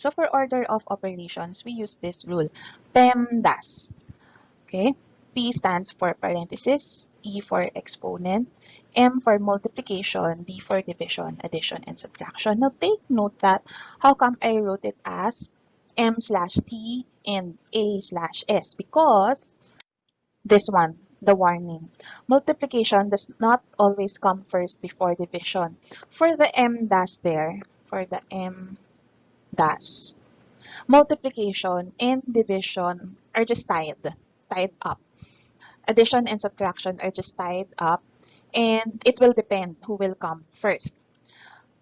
So for order of operations, we use this rule, PEMDAS. Okay, P stands for parenthesis, E for exponent, M for multiplication, D for division, addition, and subtraction. Now take note that how come I wrote it as M slash T and A slash S because this one, the warning. Multiplication does not always come first before division. For the M dash there, for the M dash, multiplication and division are just tied, tied up. Addition and subtraction are just tied up and it will depend who will come first.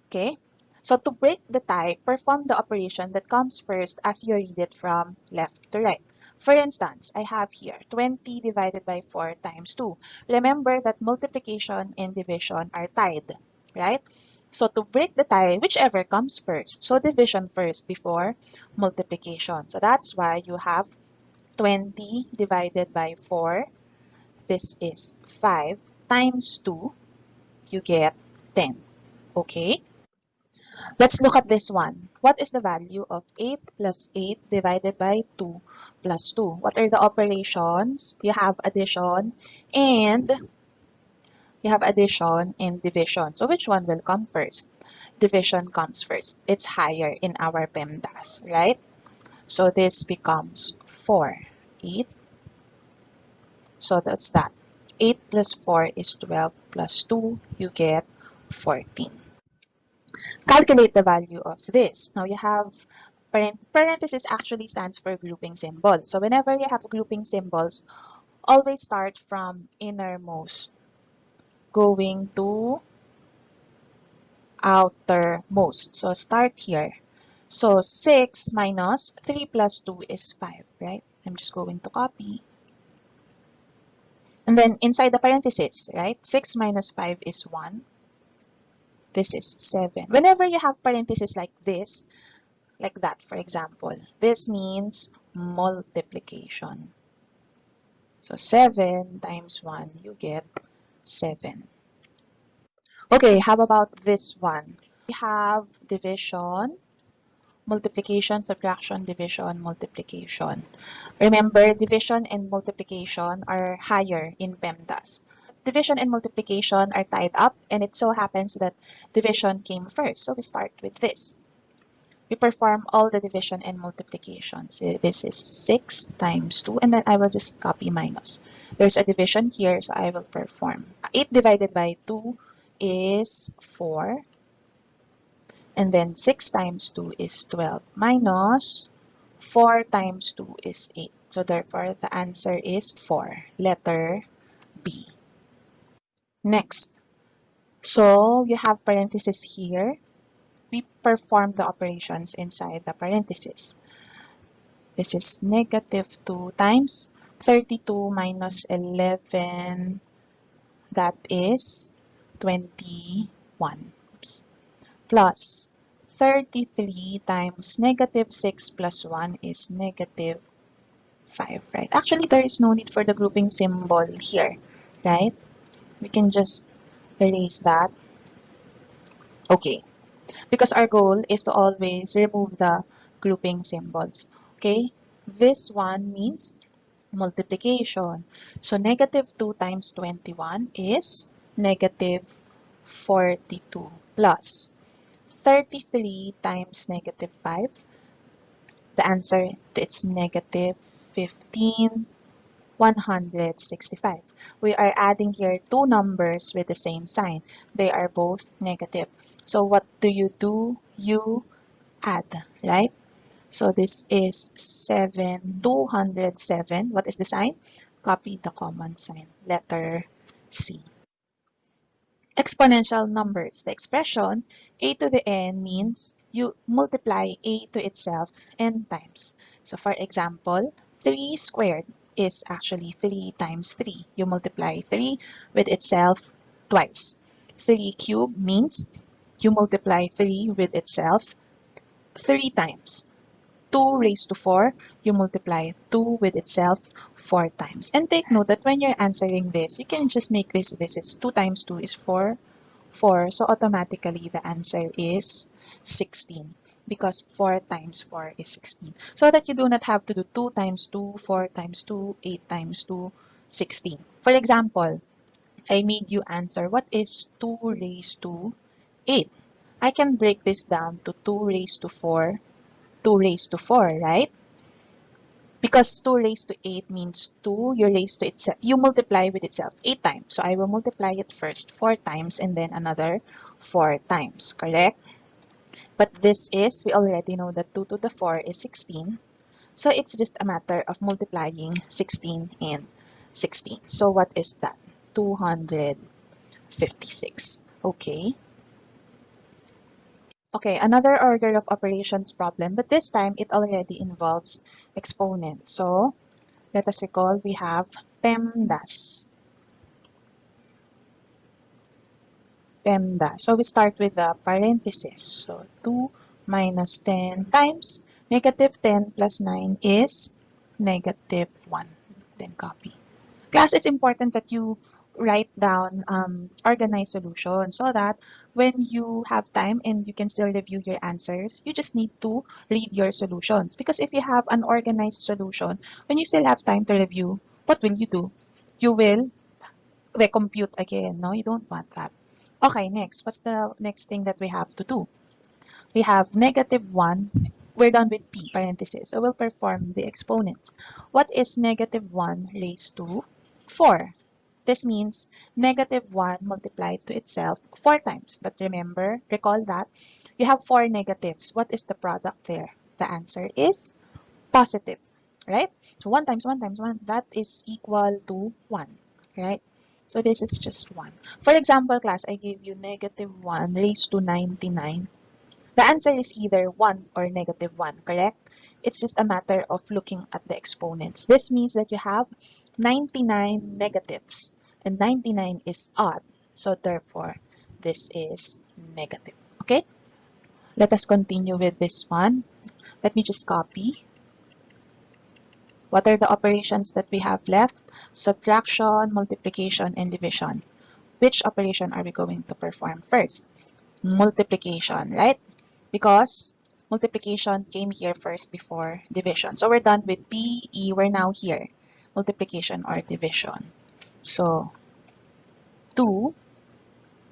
Okay, so to break the tie, perform the operation that comes first as you read it from left to right. For instance, I have here 20 divided by 4 times 2. Remember that multiplication and division are tied, right? So to break the tie, whichever comes first. So division first before multiplication. So that's why you have 20 divided by 4. This is 5 times 2, you get 10. Okay? Let's look at this one. What is the value of 8 plus 8 divided by 2 plus 2? What are the operations? You have addition and you have addition and division. So which one will come first? Division comes first. It's higher in our PEMDAS, right? So this becomes 4. 8. So that's that. 8 plus 4 is 12 plus 2, you get 14. Calculate the value of this. Now you have parenthesis actually stands for grouping symbol. So whenever you have grouping symbols, always start from innermost going to outermost. So start here. So 6 minus 3 plus 2 is 5, right? I'm just going to copy. And then inside the parenthesis, right? 6 minus 5 is 1. This is 7. Whenever you have parentheses like this, like that, for example, this means multiplication. So 7 times 1, you get 7. Okay, how about this one? We have division, multiplication, subtraction, division, multiplication. Remember, division and multiplication are higher in PEMDAS. Division and multiplication are tied up, and it so happens that division came first. So we start with this. We perform all the division and multiplication. So this is 6 times 2, and then I will just copy minus. There's a division here, so I will perform. 8 divided by 2 is 4. And then 6 times 2 is 12 minus 4 times 2 is 8. So therefore, the answer is 4, letter B. Next, so you have parentheses here. We perform the operations inside the parentheses. This is negative 2 times 32 minus 11. That is 21. Oops. Plus 33 times negative 6 plus 1 is negative 5, right? Actually, there is no need for the grouping symbol here, right? We can just erase that. Okay, because our goal is to always remove the grouping symbols. Okay, this one means multiplication. So negative 2 times 21 is negative 42 plus 33 times negative 5. The answer, it's negative 15, 165. We are adding here two numbers with the same sign. They are both negative. So what do you do? You add, right? So this is 7, 207. What is the sign? Copy the common sign, letter C exponential numbers. The expression a to the n means you multiply a to itself n times. So for example, 3 squared is actually 3 times 3. You multiply 3 with itself twice. 3 cubed means you multiply 3 with itself 3 times. 2 raised to 4, you multiply 2 with itself 4 times. And take note that when you're answering this, you can just make this, this is 2 times 2 is 4, 4. So automatically the answer is 16. Because 4 times 4 is 16. So that you do not have to do 2 times 2, 4 times 2, 8 times 2, 16. For example, I made you answer what is 2 raised to 8. I can break this down to 2 raised to 4, 2 raised to 4, right? Because 2 raised to 8 means 2, you raise to itself, you multiply with itself 8 times. So I will multiply it first 4 times and then another 4 times, correct? But this is, we already know that 2 to the 4 is 16. So it's just a matter of multiplying 16 and 16. So what is that? 256. Okay. Okay, another order of operations problem, but this time it already involves exponent. So let us recall we have PEMDAS. PEMDAS. So we start with the parenthesis. So 2 minus 10 times negative 10 plus 9 is negative 1. Then copy. Class, it's important that you write down um, organized solution so that when you have time and you can still review your answers, you just need to read your solutions. Because if you have an organized solution, when you still have time to review, what will you do? You will recompute again. No, you don't want that. Okay, next. What's the next thing that we have to do? We have negative 1. We're done with p, parenthesis. So we'll perform the exponents. What is negative 1 raised to 4? This means negative 1 multiplied to itself 4 times. But remember, recall that you have 4 negatives. What is the product there? The answer is positive, right? So 1 times 1 times 1, that is equal to 1, right? So this is just 1. For example, class, I gave you negative 1 raised to 99. The answer is either 1 or negative 1, correct? It's just a matter of looking at the exponents. This means that you have 99 negatives and 99 is odd. So therefore, this is negative. Okay? Let us continue with this one. Let me just copy. What are the operations that we have left? Subtraction, multiplication, and division. Which operation are we going to perform first? Multiplication, right? Because multiplication came here first before division. So we're done with P, E, we're now here. Multiplication or division. So 2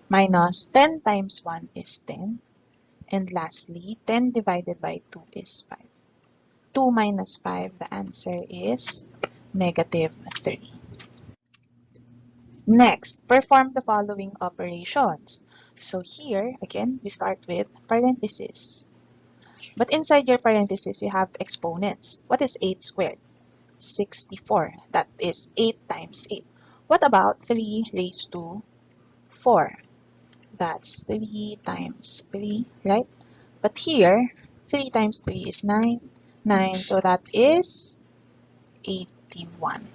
minus 10 times 1 is 10. And lastly, 10 divided by 2 is 5. 2 minus 5, the answer is negative 3. Next, perform the following operations. So here, again, we start with parentheses. But inside your parentheses, you have exponents. What is 8 squared? 64. That is 8 times 8. What about 3 raised to 4? That's 3 times 3, right? But here, 3 times 3 is 9. 9, so that is 81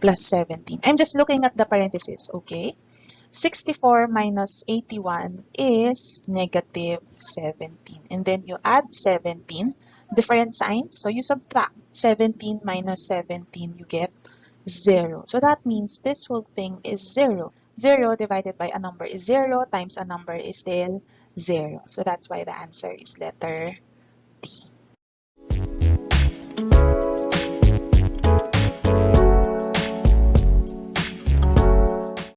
plus 17. I'm just looking at the parentheses, okay? 64 minus 81 is negative 17. And then you add 17, different signs. So you subtract 17 minus 17, you get 0. So that means this whole thing is 0. 0 divided by a number is 0 times a number is still 0. So that's why the answer is letter D.